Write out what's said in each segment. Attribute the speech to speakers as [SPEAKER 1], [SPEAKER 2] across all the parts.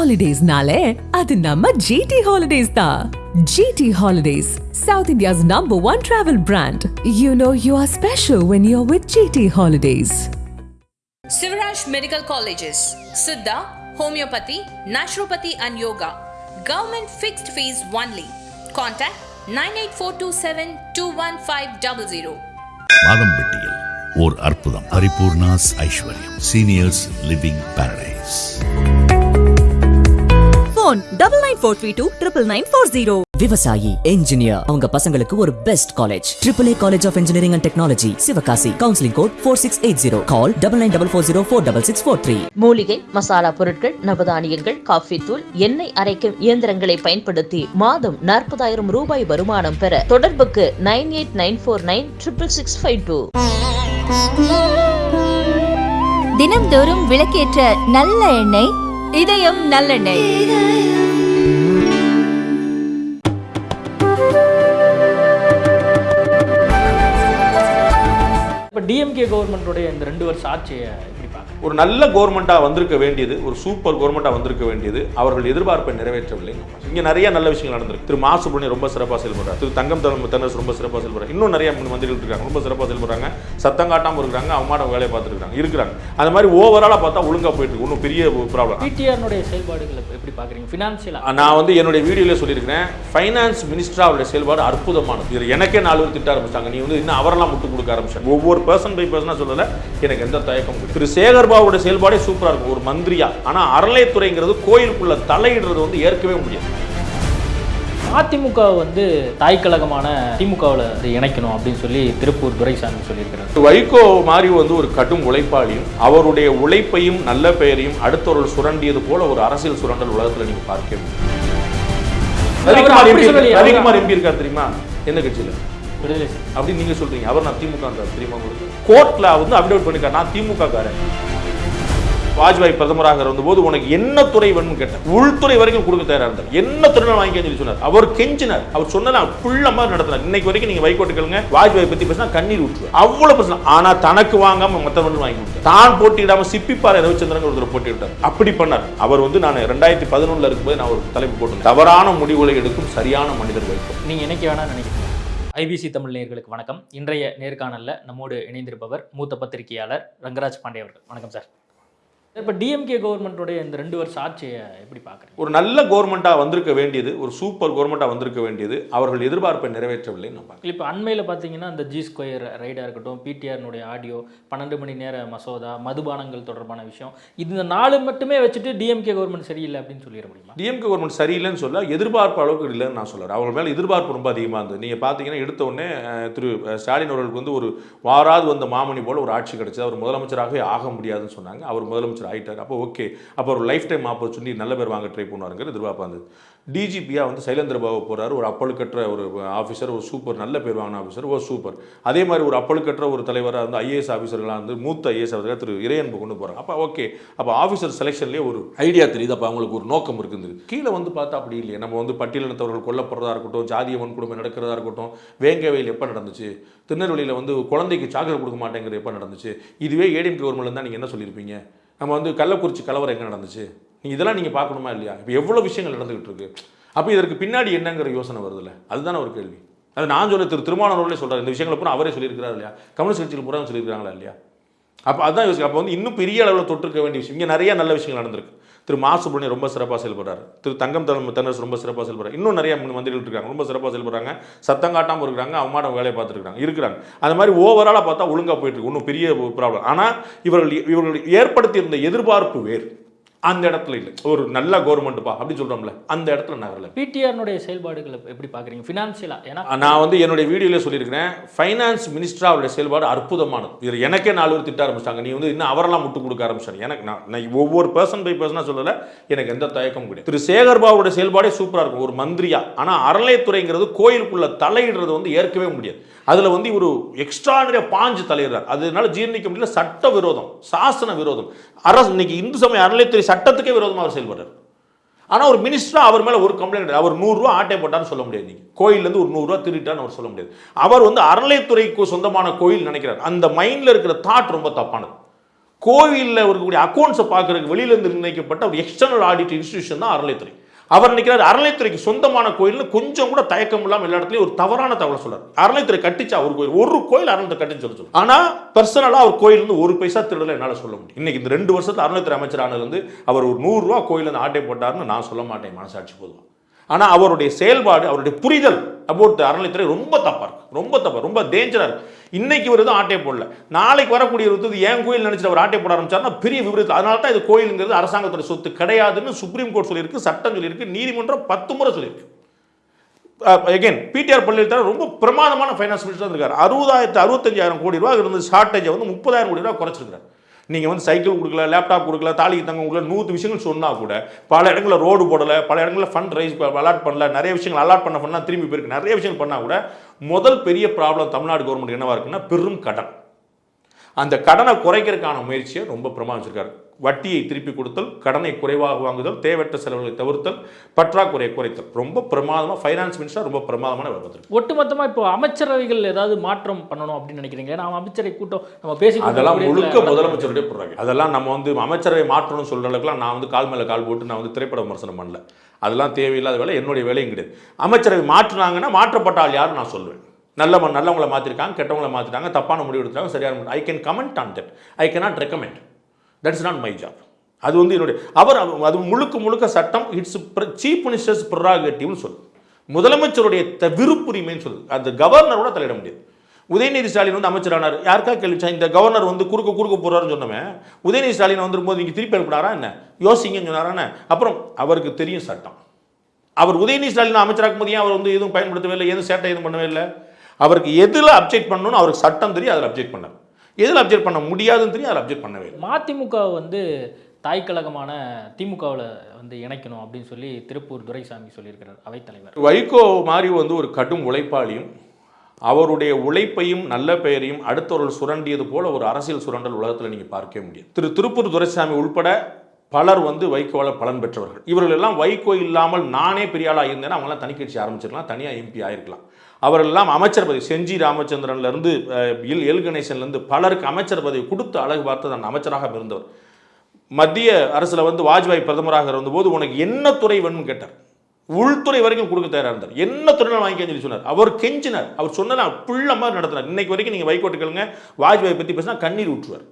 [SPEAKER 1] ஹாலிடேஸ்னாலே அது நம்ம ஜிடி ஹாலிடேஸ் தான் GT Holidays south India's number one travel brand you know you are special when you are with GT Holidays
[SPEAKER 2] Sivaraj Medical Colleges, Siddha, Homeopathy, Naturopathy and Yoga. Government fixed fees only. Contact 98427
[SPEAKER 3] மாதம்பட்டியில் ஓர் அற்புதம் Paripoorna's Aishwaryam. Seniors living paradise
[SPEAKER 4] phone double nine four three two triple nine four zero
[SPEAKER 5] விவசாயி engineer அவங்க பசங்களுக்கு ஒரு best college triple A college of engineering and technology Sivakasi. Counselling code four six eight zero call double nine double four zero four double six four three
[SPEAKER 6] மூலிகை மசாலா பொருட்கள் நவதானியங்கள் coffee தூள் எண்ணெய் அரைக்கும் இயந்திரங்களை பயன்படுத்தி மாதம் நாற்பதாயிரம் ரூபாய் வருமானம் பெற தொடர்புக்கு nine eight nine four nine triple six five two.
[SPEAKER 7] தினம்தோறும் விளக்கேற்ற நல்ல எண்ணெய் இதயம் நல்லெண்ணெய்.
[SPEAKER 8] இப்போ டிஎம்கே கவர்மெண்ட்டுடைய இந்த ரெண்டு வருஷம் ஆட்சியை
[SPEAKER 9] ஒரு நல்ல கவர்மெண்ட்டாக வந்திருக்க வேண்டியது ஒரு சூப்பர் கவர்மெண்ட்டாக வந்திருக்க வேண்டியது அவர்கள் எதிர்பார்ப்பை நிறைவேற்றவில்லை. இங்கே நிறைய நல்ல விஷயங்கள் நடந்திருக்கு. திரு மா சுப்ரமணியம் ரொம்ப சிறப்பாக செயல்படுறாரு. திரு தங்கம் தரம் தென்னரசு ரொம்ப சிறப்பாக செயல்படுறாங்க இன்னும் நிறைய மந்திரிகள் இருக்காங்க. ரொம்ப சிறப்பாக செயல்படுறாங்க. சத்தம் காட்டாமல் இருக்கிறாங்க. அவமாட வேலையை பார்த்துட்டு இருக்காங்க இருக்கிறாங்க. அந்த மாதிரி ஓவராலாக பார்த்தா ஒழுங்காக போயிட்டு இருக்கு. ஒன்றும் பெரிய ப்ராப்ளம்
[SPEAKER 8] பிடிஆர்னுடைய செயல்பாடுகளை எப்படி பார்க்குறீங்க? ஃபினான்ஷியலாக
[SPEAKER 9] நான் வந்து என்னுடைய வீடியோல சொல்லியிருக்கிறேன். ஃபைனான்ஸ் மினிஸ்டர் அவருடைய செயல்பாடு அற்புதமானது. இது எனக்கே நாலு பேர் திட்ட ஆரம்பிச்சாங்க நீ வந்து இன்னும் அவரெல்லாம் முட்டு கொடுக்க ஆரம்பிச்சாங்க ஒவ்வொரு பர்சன் பை பர்சனாக சொல்லல. எனக்கு எந்த தயக்கமும் இல்லை. திரு சேகர் பாபுடைய செயல்பாடே சூப்பராக இருக்கும் ஒரு மந்திரியா. ஆனால் அறநிலையத்துறைங்கிறது கோயிலுக்குள்ள தலையிடுறது வந்து ஏற்கவே முடியாது.
[SPEAKER 8] அதிமுக வந்து தாய் கழகமான திமுகவில் இணைக்கணும் அப்படின்னு சொல்லி திருப்பூர் துரைசாமி சொல்லியிருக்கிறார்.
[SPEAKER 9] வைகோ மாதிரி வந்து ஒரு கடும் உழைப்பாளியும் அவருடைய உழைப்பையும் நல்ல பெயரையும் அடுத்தவர்கள் சுரண்டியது போல ஒரு அரசியல் சுரண்டல் உலகத்துல நீங்க பார்க்க முடியும் ரவிக்குமார் எம்பி இருக்கார். தெரியுமா? எந்த கட்சியில?
[SPEAKER 8] விடுதலை. சிறுத்தை.
[SPEAKER 9] அப்படி நீங்க சொல்றீங்க. அவர் நான் திமுக தெரியுமா உங்களுக்கு? கோர்ட்ல வந்து அப்டேட் பண்ணிருக்காரு. நான் திமுக காரன் வாஜ்பாய் பிரதமராக இருந்தபோது உனக்கு என்ன துறை வேணும்னு கேட்டேன். உள்துறை வரைக்கும் கொடுக்க தயாராக இருந்தார். என்ன துறை வாங்கிக்க சொல்லி சொன்னார். அவர் கெஞ்சினார். அவர் சொன்னதை புள்ள மாதிரி நடத்தினார். இன்னைக்கு வரைக்கும் நீங்க வைகோட்டு கேளுங்க வாஜ்பாய் பத்தி பேசினா கண்ணீர் விட்டுருவார் அவ்வளவு பிரச்சனை. ஆனா தனக்கு வாங்காம மற்றவன் வாங்கி கொடுத்தார். தான் போட்டியிடாம சிப்பிப்பாறை ரவிச்சந்திரன் ஒருத்தர் போட்டியிட்டார் அப்படி பண்ணார். அவர் வந்து நான் ரெண்டாயிரத்தி பதினொன்னுல இருக்கும்போது நான் ஒரு தலைப்பு போட்டேன் தவறான முடிவுகளை எடுக்கும் சரியான மனிதர் வைகோ.
[SPEAKER 8] நீங்கள் என்னைக்கு வேணா நினைக்கிறீங்க? ஐபிசி தமிழ் நேயர்களுக்கு வணக்கம். இன்றைய நேர்காணலில் நம்மோடு இணைந்திருப்பவர் மூத்த பத்திரிகையாளர் ரங்கராஜ் பாண்டே அவர்கள். வணக்கம் சார். இப்போ டிஎம்கே கவர்மெண்ட்டோடைய இந்த ரெண்டு வருஷம் ஆட்சியை எப்படி பார்க்குறீங்க
[SPEAKER 9] ஒரு நல்ல கவர்மெண்ட்டாக வந்திருக்க வேண்டியது ஒரு சூப்பர் கவர்மெண்ட்டாக வந்திருக்க வேண்டியது அவர்கள் எதிர்பார்ப்பை நிறைவேற்றவில்லை நம்ம
[SPEAKER 8] இப்போ அண்மையில் பார்த்தீங்கன்னா இந்த ஜி ஸ்கொயர் ரைடாக இருக்கட்டும் பிடிஆர்னுடைய ஆடியோ பன்னெண்டு மணி நேர மசோதா மதுபானங்கள் தொடர்பான விஷயம் இந்த நாலு மட்டுமே வச்சுட்டு டிஎம்கே கவர்மெண்ட் சரியில்லை அப்படின்னு சொல்லிட முடியுமா?
[SPEAKER 9] டிஎம்கே கவர்மெண்ட் சரியில்லைன்னு சொல்ல எதிர்பார்ப்பு அளவுக்கு இல்லைன்னு நான் சொல்கிறேன் அவங்க மேலே எதிர்பார்ப்பு ரொம்ப அதிகமாக இருந்தது. நீங்கள் பார்த்தீங்கன்னா எடுத்த உடனே திரு ஸ்டாலின் அவர்களுக்கு வந்து ஒரு வாராது வந்த மாமணி போல ஒரு ஆட்சி கிடைச்சது. அவர் முதலமைச்சராகவே ஆக முடியாதுன்னு சொன்னாங்க. அவர் முதலமைச்சர் ஆயிட்டார். அப்போ ஓகே அப்போ ஒரு லைஃப் டைம் ஆப்பர்ச்சுனிட்டி நல்ல பேர் வாங்க ட்ரை பண்ணுவாருங்கிற எதிர்பார்ப்பு இருந்தது. டிஜிபியாக வந்து சைலேந்திர பாபு போறாரு. ஒரு அப்பழுக்கற்ற ஒரு ஆஃபீஸர் ஒரு சூப்பர் நல்ல பேர் வாங்கின ஆஃபீஸர் ஒரு சூப்பர் அதே மாதிரி ஒரு அப்பழுக்கற்ற ஒரு தலைவராக வந்து ஐஏஎஸ் ஆஃபீஸர்களாக வந்து மூத்த ஐஏஎஸ் ஆஃபீஸராக திரு இறையன்பு கொண்டு போகிறாங்க அப்போ ஓகே அப்போ ஆஃபீஸர் செலெக்ஷன்லேயே ஒரு ஐடியா தெரியுது. அப்போ அவங்களுக்கு ஒரு நோக்கம் இருக்குது கீழே வந்து பார்த்தா அப்படி இல்லையே. நம்ம வந்து பட்டியலினத்தவர்கள் கொல்லப்படுறதா இருக்கட்டும் ஜாதிய வன்கொடுமை நடக்கிறதா இருக்கட்டும் வேங்கவையில் எப்போ நடந்துச்சு? திருநெல்வேலியில் வந்து குழந்தைக்கு சாக்லேட் கொடுக்க மாட்டேங்கிறது எப்போ நடந்துச்சு? இதுவே ஏடிஎம் கவர்மெண்ட்ல நீங்கள் என்ன சொல்லியிருப்பீங்க? நம்ம வந்து கள்ளக்குறிச்சி கலவரம் எங்கே நடந்துச்சு? நீ இதெல்லாம் நீங்கள் பார்க்கணுமா இல்லையா? இப்போ எவ்வளோ விஷயங்கள் நடந்துகிட்டு இருக்கு அப்போ இதற்கு பின்னாடி என்னங்கிற யோசனை வருதுல்ல? அதுதானே ஒரு கேள்வி. அது நான் சொல்ல திரு திருமானவர்களே சொல்கிறார் இந்த விஷயங்களை பூரா அவரே சொல்லியிருக்கிறார் இல்லையா? கம்யூனிஸ்ட் கட்சியில் பூரா சொல்லியிருக்காங்களா இல்லையா? அப்போ அதான் யோசிக்க அப்போ வந்து இன்னும் பெரிய அளவில் தொட்டிருக்க வேண்டிய விஷயம். இங்கே நிறைய நல்ல விஷயங்கள் நடந்திருக்கு. திரு மா சுப்பிரமணியம் ரொம்ப சிறப்பாக செயல்படுறாரு திரு தங்கம் தலைமை தென்னரசு ரொம்ப சிறப்பாக செயல்படுறாரு இன்னும் நிறைய மந்திரிகள் இருக்காங்க. ரொம்ப சிறப்பாக செயல்படுறாங்க சத்தம் காட்டாமல் இருக்கிறாங்க. அவமாட வேலையை பார்த்துருக்காங்க இருக்கிறாங்க. அந்த மாதிரி ஓவராலாக பார்த்தா ஒழுங்காக போயிட்டு இருக்கு. ஒன்றும் பெரிய ப்ராப்ளம் ஆனால் இவர்கள் இவர்கள் ஏற்படுத்தியிருந்த எதிர்பார்ப்பு வேறு. அந்த இடத்துல இல்லை. ஒரு நல்ல கவர்மெண்ட்டுப்பா அப்படி சொல்கிறோம்ல அந்த இடத்துல நகரல
[SPEAKER 8] பிடிஆர்னுடைய செயல்பாடுகளை எப்படி பார்க்குறீங்க? ஃபினான்ஷியலாக ஏன்னா
[SPEAKER 9] நான் வந்து என்னுடைய வீடியோல சொல்லியிருக்கிறேன் ஃபைனான்ஸ் மினிஸ்டர் அவருடைய செயல்பாடு அற்புதமானது. இது எனக்கே நாலு பேர் திட்ட ஆரம்பிச்சிட்டாங்க. நீ வந்து இன்னும் அவரெல்லாம் முட்டு கொடுக்க ஆரம்பிச்சாங்க எனக்கு நான் நான் ஒவ்வொரு பர்சன் பை பர்சனாக சொல்லல எனக்கு எந்த தயக்கமும் கிடையாது. திரு சேகர் பாபுடைய செயல்பாடே சூப்பராக இருக்கும். ஒரு மந்திரியா. ஆனால் அறநிலையத்துறைங்கிறது கோயிலுக்குள்ள தலையிடுறது வந்து ஏற்கவே முடியாது. அதில் வந்து இவர் எக்ஸ்ட்ரானரியா பாஞ்சு தலையிடுறார். அதனால ஜீர்ணிக்க முடியல. சட்ட விரோதம் சாசன விரோதம். அரசு இன்னைக்கு இந்து சமய அறநிலையத்துறை சட்டத்துக்கே விரோதமாக அவர் செயல்படுறார். ஆனால் ஒரு மினிஸ்டரா அவர் மேலே ஒரு கம்ப்ளைண்ட் கிடையாது. அவர் நூறுரூவா ஆட்டை போட்டான்னு சொல்ல முடியாது நீங்கள் கோயிலேருந்து ஒரு நூறுரூவா திருட்டான்னு அவர் சொல்ல முடியாது. அவர் வந்து அறநிலையத்துறைக்கு சொந்தமான கோயில் நினைக்கிறார். அந்த மைண்டில் இருக்கிற தாட் ரொம்ப தப்பானது. கோவிலில் இருக்கக்கூடிய அக்கௌண்ட்ஸை பார்க்குறதுக்கு வெளியிலேருந்து நிர்ணயிக்கப்பட்ட ஒரு எக்ஸ்டர்னல் ஆடிட் இன்ஸ்டிடியூஷன் தான் அறநிலைத்துறை அவர் நினைக்கிறார் அறநிலைத்துறைக்கு சொந்தமான கோயில்னு கொஞ்சம் கூட தயக்கம் இல்லாமல் எல்லா இடத்துலையும் ஒரு தவறான தகவலை சொல்றாரு. அறநிலைத்துறை கட்டிச்சா ஒரு கோயில் ஒரு கோயில் அறநிலை கட்டிச்சு சொல்லி சொல்லு ஆனா பர்சனலா அவர் கோயில் இருந்து ஒரு பைசா திருடல என்னால சொல்ல முடியும். இன்னைக்கு இந்த ரெண்டு வருஷத்துல அறநிலைத்துறை அமைச்சர் ஆனதுலேருந்து அவர் ஒரு நூறு ரூபா கோயில் இருந்து ஆட்டை போட்டார்னு நான் சொல்ல மாட்டேன் மனசாட்சி போதும் ஆனா அவருடைய செயல்பாடு அவருடைய புரிதல் அபோட் அறநிலைத்துறை ரொம்ப தப்பா இருக்கு. ரொம்ப தப்பா ரொம்ப டேஞ்சரா இருக்கு. இன்னைக்கு ஒரு எதுவும் ஆட்டை போடல. நாளைக்கு வரக்கூடிய ஒரு இது ஏன் கோயில் நினைச்சிட்டு அவர் ஆட்டை போட ஆரம்பிச்சாருன்னா பெரிய விபரீதம் அதனால தான் இது கோயிலுங்கிறது அரசாங்கத்தோட சொத்து கிடையாதுன்னு சுப்ரீம் கோர்ட் சொல்லியிருக்கு சட்டம் சொல்லியிருக்கு நீதிமன்றம் பத்து முறை சொல்லியிருக்கு. அகைன் பிடிஆர் பள்ளியில் தர ரொம்ப பிரமாதமான ஃபைனான்ஸ் மினிஸ்டர் இருக்கார். அறுபதாயிரத்து அறுபத்தஞ்சாயிரம் கோடி ரூபா இருந்து ஷார்ட்டேஜை வந்து முப்பதாயிரம் கோடி ரூபா குறைச்சிருக்காரு நீங்கள் வந்து சைக்கிள் கொடுக்கல லேப்டாப் கொடுக்கல தாலிக்கு தங்க கொடுக்கல நூறு விஷயங்கள் சொன்னால் கூட பல இடங்களில் ரோடு போடலை பல இடங்களில் ஃபண்ட் ரைஸ் அலாட் பண்ணல நிறைய விஷயங்கள் அலாட் பண்ண பண்ணால் திரும்பி போயிருக்கு. நிறைய விஷயங்கள் பண்ணால் கூட முதல் பெரிய ப்ராப்ளம் தமிழ்நாடு கவர்மெண்ட் என்னவாக இருக்குன்னா பெரும் கடன். அந்த கடனை குறைக்கிறதுக்கான முயற்சியை ரொம்ப பிரமாணிச்சிருக்காரு வட்டியை திருப்பி கொடுத்தல் கடனை குறைவாக வாங்குதல் தேவையற்ற செலவுகளை தவிர்த்தல் பற்றாக்குறையை குறைத்தல். ரொம்ப பிரமாதமாக ஃபைனான்ஸ் மினிஸ்டர் ரொம்ப பிரமாதமான வேலை பார்த்திருக்காரு.
[SPEAKER 8] ஒட்டுமொத்தமா இப்போ அமைச்சரவைகள் ஏதாவது மாற்றம் பண்ணணும் அப்படின்னு நினைக்கிறீங்க நான் அமைச்சரை கூட்டம் நம்ம பேசி
[SPEAKER 9] அதெல்லாம் முழுக்க முதலமைச்சருடைய போடுறாங்க அதெல்லாம் நம்ம வந்து அமைச்சரவை மாற்றணும்னு சொல்ற அளவுக்குலாம் நான் வந்து கால் மேல கால் போட்டு நான் வந்து திரைப்பட விமர்சனம் பண்ணல. அதெல்லாம் தேவையில்லாத வேலை என்னுடைய வேலையும் கிடையாது. அமைச்சரவை மாற்றினாங்கன்னா மாற்றப்பட்ட ஆள் யாரும் நான் சொல்லுவேன். நல்ல நல்லவங்களை மாற்றிருக்காங்க கெட்டவங்களை மாற்றிட்டாங்க தப்பான முடிவு எடுத்துட்டாங்க சரியான I can comment on that I cannot recommend that's not my job அது வந்து என்னுடைய அவர் அது முழுக்க முழுக்க சட்டம் இட்ஸ் சீஃப் மினிஸ்டர்ஸ் ப்ரொராகேட்டிவ்னு சொல்லு. முதலமைச்சருடைய த விருப்புரிமைன்னு சொல்லுது அந்த கவர்னரோட தலையிட முடியாது. உதயநிதி ஸ்டாலின் வந்து அமைச்சரானார். யாருக்கா கேள்விச்சா இந்த கவர்னர் வந்து குறுக்க குறுக்க போறாருன்னு சொன்னவன் உதயநிதி ஸ்டாலின் வந்துரும்போது இங்கே திருப்பி அனுப்பினாரா என்ன? யோசிங்கன்னு சொன்னாரா என்ன? அப்புறம் அவருக்கு தெரியும் சட்டம். அவர் உதயநிதி ஸ்டாலின் அமைச்சராக்கும் போது அவர் வந்து எதுவும் பயன்படுத்தவே இல்லை எதுவும் சேட்டை எதுவும் பண்ணவே இல்லை. அவருக்கு எதில் அப்ஜெக்ட் பண்ணணும்னு அவருக்கு சட்டம் தெரியும் அதில் அப்ஜெக்ட் பண்ணார். எதில் அப்ஜெக்ட் பண்ண முடியாதுன்னு தெரியும் அதில் அப்ஜெக்ட் பண்ணவே
[SPEAKER 8] மதிமுக வந்து தாய் கழகமான திமுகவில் வந்து இணைக்கணும் அப்படின்னு சொல்லி திருப்பூர் துரைசாமி சொல்லியிருக்கிறார் அவைத்தலைவர்.
[SPEAKER 9] வைகோ மாதிரி வந்து ஒரு கடும் உழைப்பாளியும் அவருடைய உழைப்பையும் நல்ல பெயரையும் அடுத்தவர்கள் சுரண்டியது போல ஒரு அரசியல் சுரண்டல் உலகத்தில் நீங்கள் பார்க்கவே முடியும் திரு திருப்பூர் துரைசாமி உள்பட பலர் வந்து வைகோவில் பலன் பெற்றவர்கள். இவர்கள் எல்லாம் வைகோ இல்லாமல் நானே பெரிய ஆளாக இருந்தேன்னா அவங்களாம் தனி கட்சி ஆரம்பிச்சிருக்கலாம் தனியாக எம்பி ஆயிருக்கலாம். அவரெல்லாம் அமைச்சர் பதவி செஞ்சி ராமச்சந்திரன்லேருந்து எல் எல் கணேசன்லேருந்து பலருக்கு அமைச்சர் பதவி கொடுத்து அழகு பார்த்து நான் அமைச்சராக இருந்தவர். மத்திய அரசில் வந்து வாஜ்பாய் பிரதமராக இருந்தபோது உனக்கு என்ன துறை வேணும்னு கேட்டார். உள்துறை வரைக்கும் கொடுக்க தயாராக இருந்தார். என்ன துறையில வாங்கிக்கன்னு சொல்லி சொன்னார். அவர் கெஞ்சினார். அவர் சொன்னதான் புள்ள மாதிரி நடத்தினார். இன்னைக்கு வரைக்கும் நீங்கள் வைகோட்டு கேளுங்க வாஜ்பாய் பற்றி பேசினா கண்ணீர் ஊற்றுவார்.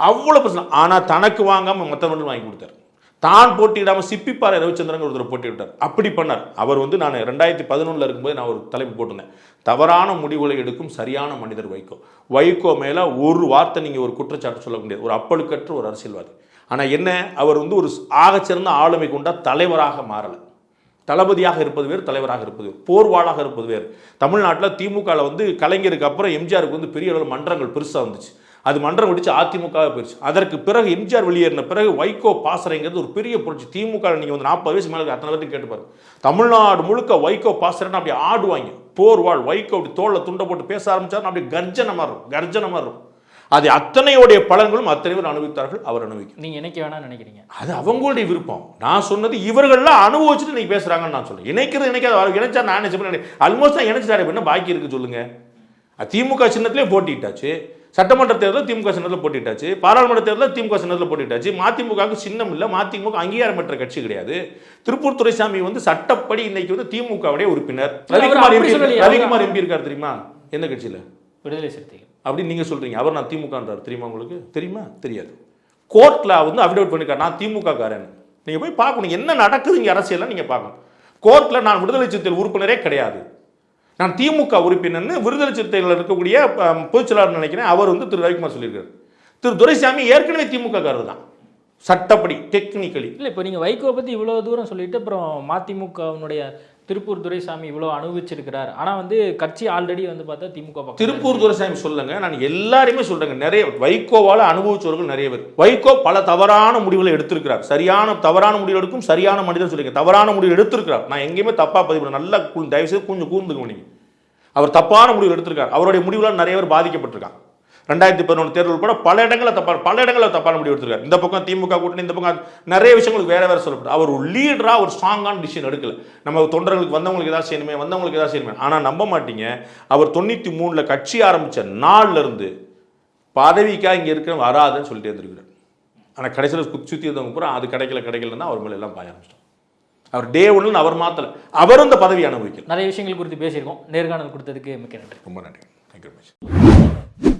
[SPEAKER 9] அவ்வளோ பிரச்சனை. ஆனால் தனக்கு வாங்காமல் மற்றவர்கள் வாங்கி கொடுத்தார். தான் போட்டியிடாமல் சிப்பிப்பாறை ரவிச்சந்திரன் ஒருத்தர் போட்டியிட்டார் அப்படி பண்ணார். அவர் வந்து நான் ரெண்டாயிரத்தி பதினொன்றில் இருக்கும்போது நான் ஒரு தலைப்பு போட்டிருந்தேன். தவறான முடிவுகளை எடுக்கும் சரியான மனிதர் வைகோ. வைகோ மேலே ஒரு வார்த்தை நீங்கள் ஒரு குற்றச்சாட்டு சொல்ல முடியாது. ஒரு அப்பழுக்கற்ற ஒரு அரசியல்வாதி. ஆனால் என்ன? அவர் வந்து ஒரு ஆகச்சிறந்த ஆளுமை கொண்ட தலைவராக மாறலை. தளபதியாக இருப்பது வேறு தலைவராக இருப்பது வேறு. போர்வாளாக இருப்பது வேறு. தமிழ்நாட்டில் திமுகவில் வந்து கலைஞருக்கு அப்புறம் எம்ஜிஆருக்கு வந்து பெரிய அளவில் மன்றங்கள் பெருசாக வந்துச்சு. அது மன்றம் வெடிச்சு அதிமுக போயிடுச்சு அதற்கு பிறகு எம்ஜிஆர் வெளியேறின பிறகு வைகோ பாசறைங்கிறது ஒரு பெரிய புரட்சி. திமுக நீங்கள் வந்து நாற்பது வயசு மேலே அத்தனை பேர்த்தையும் கேட்டு பாருங்க. தமிழ்நாடு முழுக்க வைகோ பாசறைன்னு அப்படி ஆடுவாங்க. போர்வாள் வைகோ அப்படி தோல்ல துண்டை போட்டு பேச ஆரம்பிச்சாருன்னா அப்படி கர்ஜனமாக இருக்கும் கர்ஜனமாக இருக்கும் அது அத்தனையோடைய பலன்களும் அத்தனை பேர் அனுபவித்தார்கள் அவர் அனுபவிக்கிறார்
[SPEAKER 8] நீங்க இணைக்க வேணாம்னு நினைக்கிறீங்க.
[SPEAKER 9] அது அவங்களுடைய விருப்பம். நான் சொன்னது இவர்கள்லாம் அனுபவிச்சுட்டு நீங்க பேசுறாங்கன்னு நான் சொல்றேன். இணைக்கிறது இணைக்காத இணைச்சா நான் நினைச்சு ஆல்மோஸ்ட் தான் இணைச்சிட்டாரு. என்ன பாக்கி இருக்கு சொல்லுங்க? திமுக சின்னத்திலே போட்டிட்டாச்சு சட்டமன்ற தேர்தலில் திமுக சின்னத்தில் போட்டிட்டாச்சு. பாராளுமன்ற தேர்தலில் திமுக சின்னத்தில் போட்டிட்டாச்சு. மதிமுகவுக்கு சின்னம் இல்லை. மதிமுக அங்கீகாரம் பெற்ற கட்சி கிடையாது. திருப்பூர் துரைசாமி வந்து சட்டப்படி இன்னைக்கு வந்து திமுகவுடைய உறுப்பினர். ரவிக்குமார் எம்பி. ரவிக்குமார் எம்பி இருக்கார் தெரியுமா? எந்த கட்சியில?
[SPEAKER 8] விடுதலை சிறுத்தைகள்.
[SPEAKER 9] அப்படின்னு நீங்க சொல்றீங்க. அவர் நான் திமுகன்றார். தெரியுமா உங்களுக்கு? தெரியுமா? தெரியாது. கோர்ட்ல வந்து அஃபிடவிட் பண்ணிருக்காரு. நான் திமுக காரன் நீங்க போய் பார்க்கணும். என்ன நடக்குது இங்க அரசியல்ல நீங்க பார்க்கணும். கோர்ட்ல நான் விடுதலை சிறுத்தைகள் உறுப்பினரே கிடையாது. நான் திமுக உறுப்பினர்னு விடுதலை சிறுத்தைகள் இருக்கக்கூடிய பொதுச்செயலாளர் நினைக்கிறேன் அவர் வந்து திரு ரவிக்குமார் சொல்லியிருக்காரு. திரு துரைசாமி ஏற்கனவே திமுக காரர் தான் சட்டப்படி டெக்னிக்கலி
[SPEAKER 8] இல்லை இப்போ நீங்கள் வைகோ பற்றி இவ்வளோ தூரம் சொல்லிட்டு அப்புறம் மதிமுகவினுடைய திருப்பூர் துரைசாமி இவ்வளோ அனுபவிச்சிருக்கிறார். ஆனால் வந்து கட்சி ஆல்ரெடி வந்து பார்த்தா திமுக
[SPEAKER 9] திருப்பூர் துரைசாமி சொல்லுங்க நான் எல்லாரையுமே சொல்றேங்க. நிறைய வைகோவால அனுபவிச்சவர்கள் நிறைய பேர். வைகோ பல தவறான முடிவுகளை எடுத்திருக்கிறார். சரியான தவறான முடிவு எடுக்கும் சரியான மனிதன் சொல்லிங்க தவறான முடிவு எடுத்திருக்கிறார். நான் எங்கேயுமே தப்பா பதிவு நல்லா கூ- தயவு செய்து கொஞ்சம் கூர்ந்துங்க நீங்க. அவர் தப்பான முடிவு எடுத்திருக்கார். அவருடைய முடிவுல நிறைய பேர் பாதிக்கப்பட்டிருக்காங்க. ரெண்டாயிரத்தி பதினொன்று தேர்தல் கூட பல இடங்களில் தப்பா பல இடங்களில் தப்பான முடிவு எடுத்திருக்காரு. இந்த பக்கம் திமுக கூட்டணி இந்த பக்கம் நிறைய விஷயங்களுக்கு வேற வேற சொல்லப்படும் அவர் ஒரு லீடரா ஒரு ஸ்ட்ராங்கான டிசிஷன் எடுக்கல. நம்ம தொண்டர்களுக்கு வந்தவங்களுக்கு ஏதாவது செய்யணுமே வந்தவங்களுக்கு ஏதாவது செய்யணுமே. ஆனா நம்ப மாட்டீங்க. அவர் தொண்ணூத்தி மூணுல கட்சி ஆரம்பிச்ச நாள்ல இருந்து பதவிக்காக இங்கே இருக்க வராதுன்னு சொல்லிட்டு இருந்திருக்கிறார். ஆனால் கடைசியில் சுற்றி இருந்தவங்க பூரா அது கிடைக்கல கிடைக்கலன்னா அவர் மேலே எல்லாம் பாய ஆரம்பிச்சிட்டோம் அவர் டே ஒன்று அவர் மாற்றல அவரும் இந்த பதவி அனுபவிக்கல.
[SPEAKER 8] நிறைய விஷயங்கள் குறித்து பேசியிருக்கோம். நேர்காணல் கொடுத்ததுக்கு மிக்க நன்றி.
[SPEAKER 9] ரொம்ப நன்றி. Thank you much